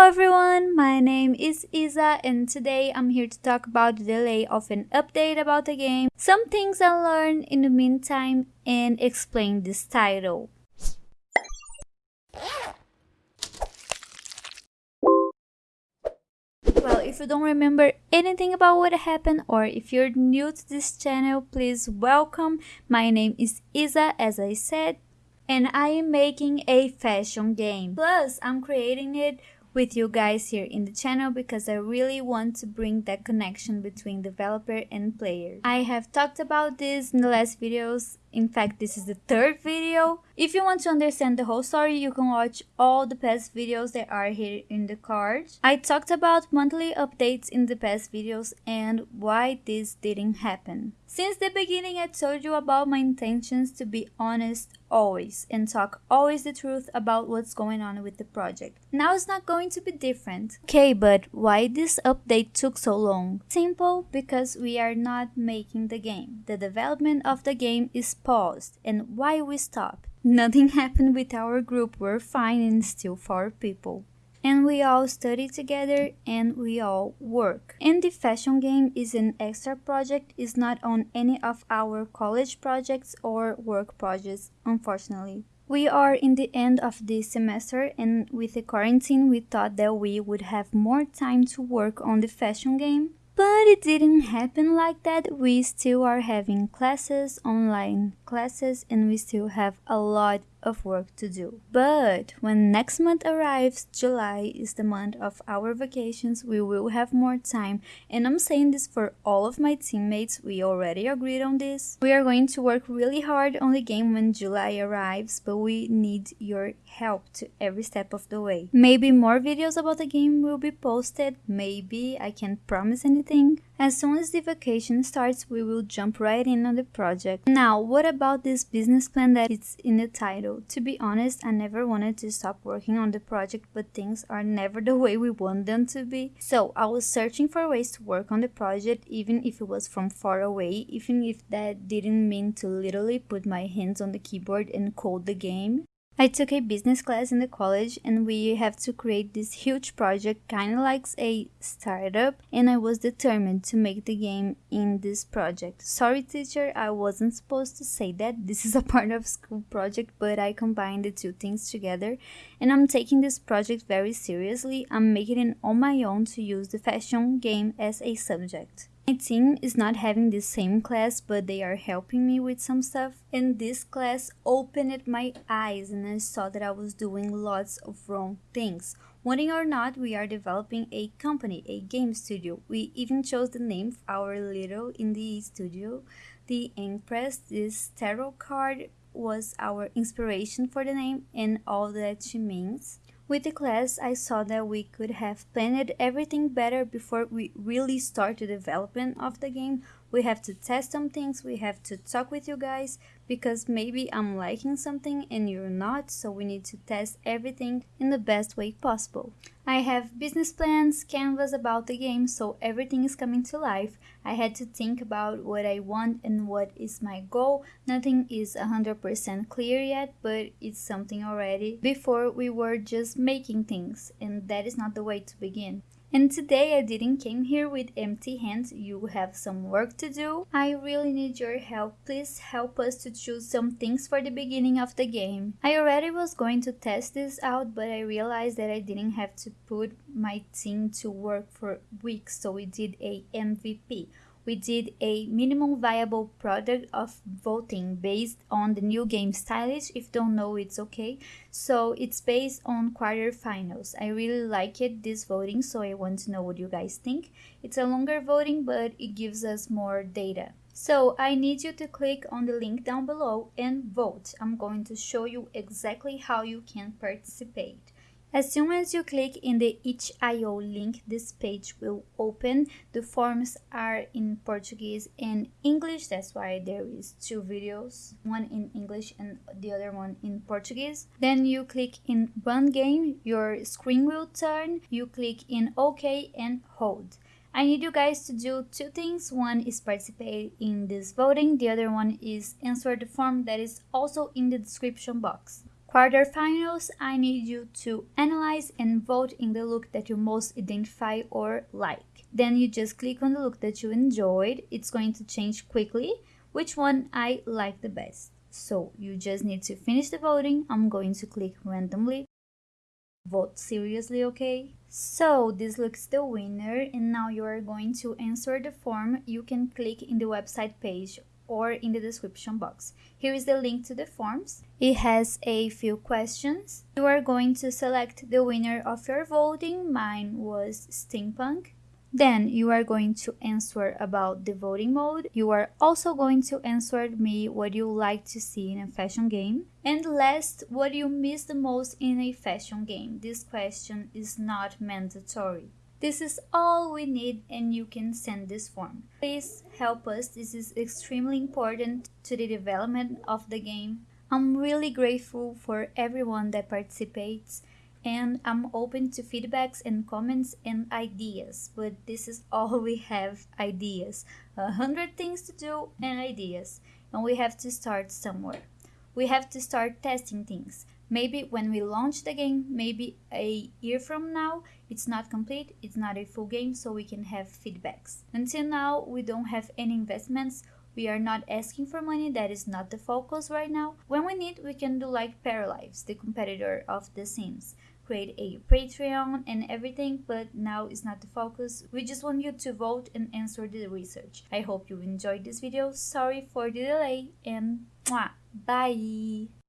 Hello everyone, my name is Isa and today I'm here to talk about the delay of an update about the game, some things I learned in the meantime, and explain this title. Well, if you don't remember anything about what happened or if you're new to this channel, please welcome. My name is Isa as I said and I am making a fashion game. Plus, I'm creating it with you guys here in the channel because I really want to bring that connection between developer and player. I have talked about this in the last videos. In fact, this is the third video. If you want to understand the whole story, you can watch all the past videos that are here in the card. I talked about monthly updates in the past videos and why this didn't happen. Since the beginning, I told you about my intentions to be honest always and talk always the truth about what's going on with the project. Now it's not going to be different. Okay, but why this update took so long? Simple, because we are not making the game. The development of the game is paused. And why we stopped? Nothing happened with our group, we're fine and still four people and we all study together and we all work. And the fashion game is an extra project, is not on any of our college projects or work projects, unfortunately. We are in the end of the semester and with the quarantine we thought that we would have more time to work on the fashion game but it didn't happen like that. We still are having classes, online classes, and we still have a lot of work to do. But when next month arrives, July is the month of our vacations, we will have more time. And I'm saying this for all of my teammates, we already agreed on this. We are going to work really hard on the game when July arrives, but we need your help to every step of the way. Maybe more videos about the game will be posted, maybe I can't promise anything. As soon as the vacation starts, we will jump right in on the project. Now, what about this business plan that is in the title? To be honest, I never wanted to stop working on the project, but things are never the way we want them to be. So, I was searching for ways to work on the project, even if it was from far away, even if that didn't mean to literally put my hands on the keyboard and code the game. I took a business class in the college and we have to create this huge project kind of like a startup and I was determined to make the game in this project. Sorry teacher, I wasn't supposed to say that. This is a part of school project but I combined the two things together and I'm taking this project very seriously. I'm making it on my own to use the fashion game as a subject. My team is not having the same class, but they are helping me with some stuff. And this class opened my eyes and I saw that I was doing lots of wrong things. Wanting or not, we are developing a company, a game studio. We even chose the name of our little indie studio, the Empress. This tarot card was our inspiration for the name and all that she means. With the class, I saw that we could have planned everything better before we really start the development of the game. We have to test some things, we have to talk with you guys, because maybe I'm liking something and you're not, so we need to test everything in the best way possible. I have business plans, canvas about the game, so everything is coming to life. I had to think about what I want and what is my goal. Nothing is 100% clear yet, but it's something already. Before we were just making things, and that is not the way to begin. And today I didn't came here with empty hands, you have some work to do. I really need your help, please help us to choose some things for the beginning of the game. I already was going to test this out, but I realized that I didn't have to put my team to work for weeks, so we did a MVP we did a minimum viable product of voting based on the new game stylish. If don't know it's okay. So it's based on quarterfinals i really like it this voting so i want to know what you guys think. It's a longer voting but it gives us more data. So I need you to click on the link down below and vote. I'm going to show you exactly how you can participate. As soon as you click in the itch.io link, this page will open. The forms are in Portuguese and English, that's why there is two videos, one in English and the other one in Portuguese. Then you click in Run Game, your screen will turn, you click in OK and hold. I need you guys to do two things. One is participate in this voting, the other one is answer the form that is also in the description box. Quarterfinals, I need you to analyze and vote in the look that you most identify or like. Then you just click on the look that you enjoyed. It's going to change quickly which one I like the best. So you just need to finish the voting. I'm going to click randomly. Vote seriously, okay? So this looks the winner and now you are going to answer the form. You can click in the website page or in the description box. Here is the link to the forms. It has a few questions. You are going to select the winner of your voting. Mine was Steampunk. Then you are going to answer about the voting mode. You are also going to answer me what you like to see in a fashion game. And last, what you miss the most in a fashion game. This question is not mandatory. This is all we need and you can send this form. Please help us, this is extremely important to the development of the game. I'm really grateful for everyone that participates and I'm open to feedbacks and comments and ideas, but this is all we have ideas. A hundred things to do and ideas, and we have to start somewhere. We have to start testing things. Maybe when we launch the game, maybe a year from now, it's not complete, it's not a full game, so we can have feedbacks. Until now, we don't have any investments. We are not asking for money, that is not the focus right now. When we need, we can do like Paralives, the competitor of The Sims create a Patreon and everything, but now it's not the focus. We just want you to vote and answer the research. I hope you enjoyed this video. Sorry for the delay and mwah, bye!